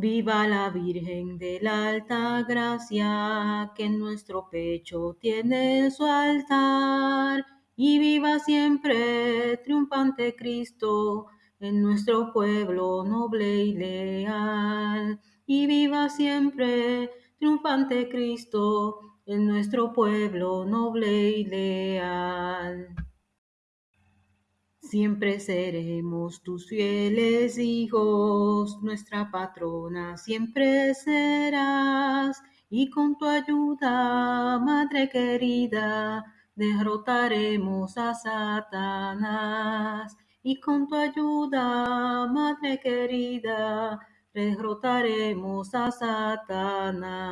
Viva la Virgen de la Alta Gracia, que en nuestro pecho tiene su altar. Y viva siempre, triunfante Cristo, en nuestro pueblo noble y leal. Y viva siempre, triunfante Cristo, en nuestro pueblo noble y leal. Siempre seremos tus fieles hijos, nuestra patrona siempre serás, y con tu ayuda, Madre querida, derrotaremos a Satanás. Y con tu ayuda, Madre querida, derrotaremos a Satanás.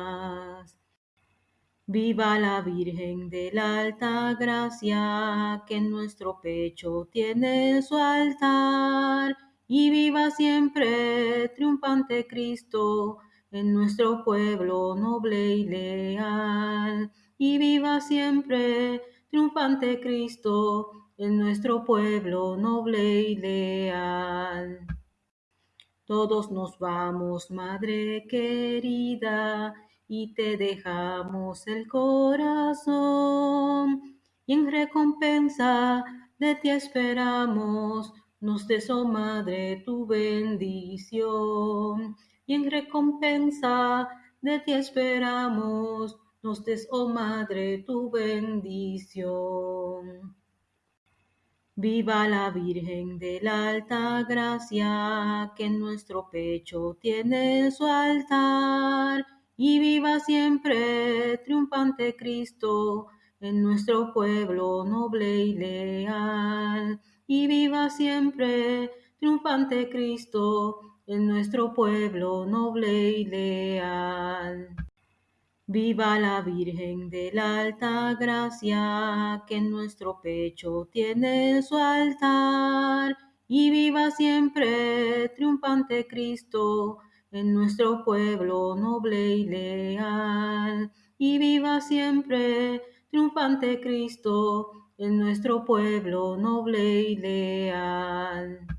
Viva la Virgen de la Alta Gracia, que en nuestro pecho tiene su altar. Y viva siempre, triunfante Cristo, en nuestro pueblo noble y leal. Y viva siempre, triunfante Cristo, en nuestro pueblo noble y leal. Todos nos vamos, Madre querida, y te dejamos el corazón. Y en recompensa de ti esperamos, nos des, oh Madre, tu bendición. Y en recompensa de ti esperamos, nos des, oh Madre, tu bendición. Viva la Virgen de la Alta Gracia, que en nuestro pecho tiene su altar. Y viva siempre, triunfante Cristo, en nuestro pueblo noble y leal. Y viva siempre, triunfante Cristo, en nuestro pueblo noble y leal. Viva la Virgen de la Alta Gracia, que en nuestro pecho tiene su altar. Y viva siempre, triunfante Cristo, en nuestro pueblo noble y leal. Y viva siempre, triunfante Cristo, en nuestro pueblo noble y leal.